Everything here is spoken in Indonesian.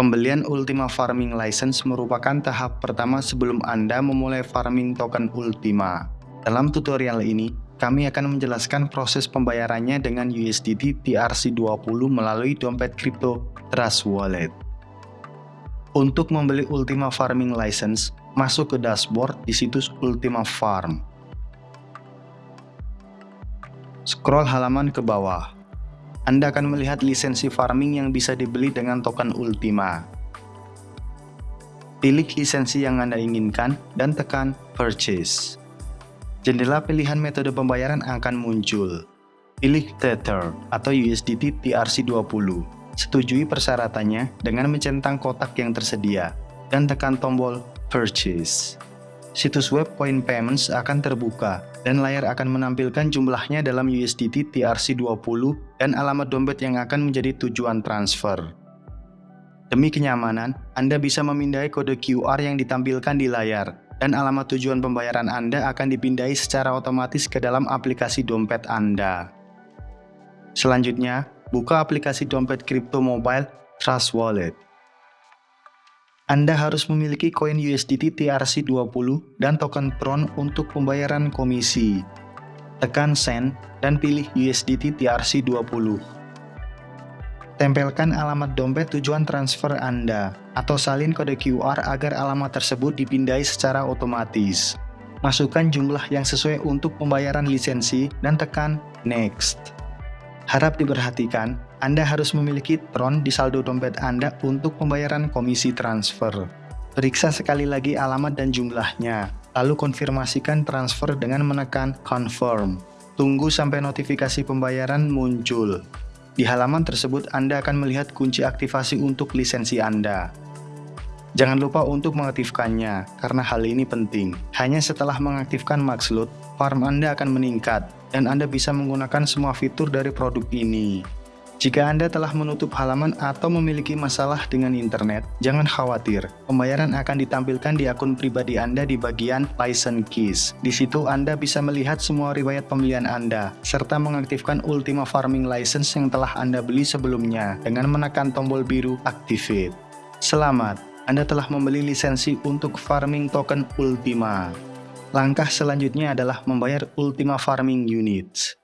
Pembelian Ultima Farming License merupakan tahap pertama sebelum Anda memulai farming token Ultima. Dalam tutorial ini, kami akan menjelaskan proses pembayarannya dengan USDT TRC20 melalui dompet kripto Trust Wallet. Untuk membeli Ultima Farming License, masuk ke dashboard di situs Ultima Farm. Scroll halaman ke bawah. Anda akan melihat lisensi farming yang bisa dibeli dengan token Ultima. Pilih lisensi yang Anda inginkan dan tekan Purchase. Jendela pilihan metode pembayaran akan muncul. Pilih Tether atau USDT TRC20. Setujui persyaratannya dengan mencentang kotak yang tersedia dan tekan tombol Purchase. Situs web Coin Payments akan terbuka dan layar akan menampilkan jumlahnya dalam USDT TRC20 dan alamat dompet yang akan menjadi tujuan transfer. Demi kenyamanan, Anda bisa memindai kode QR yang ditampilkan di layar, dan alamat tujuan pembayaran Anda akan dipindai secara otomatis ke dalam aplikasi dompet Anda. Selanjutnya, buka aplikasi dompet kripto mobile Trust Wallet. Anda harus memiliki koin USDT TRC20 dan token Tron untuk pembayaran komisi. Tekan Send dan pilih USDT TRC20. Tempelkan alamat dompet tujuan transfer Anda, atau salin kode QR agar alamat tersebut dipindai secara otomatis. Masukkan jumlah yang sesuai untuk pembayaran lisensi dan tekan Next. Harap diperhatikan, Anda harus memiliki Tron di saldo dompet Anda untuk pembayaran komisi transfer. Periksa sekali lagi alamat dan jumlahnya, lalu konfirmasikan transfer dengan menekan Confirm. Tunggu sampai notifikasi pembayaran muncul. Di halaman tersebut Anda akan melihat kunci aktivasi untuk lisensi Anda. Jangan lupa untuk mengaktifkannya, karena hal ini penting. Hanya setelah mengaktifkan Maxloot, farm Anda akan meningkat, dan Anda bisa menggunakan semua fitur dari produk ini. Jika Anda telah menutup halaman atau memiliki masalah dengan internet, jangan khawatir. Pembayaran akan ditampilkan di akun pribadi Anda di bagian License Keys. Di situ Anda bisa melihat semua riwayat pembelian Anda, serta mengaktifkan Ultima Farming License yang telah Anda beli sebelumnya dengan menekan tombol biru Activate. Selamat! Anda telah membeli lisensi untuk farming token Ultima. Langkah selanjutnya adalah membayar Ultima Farming Units.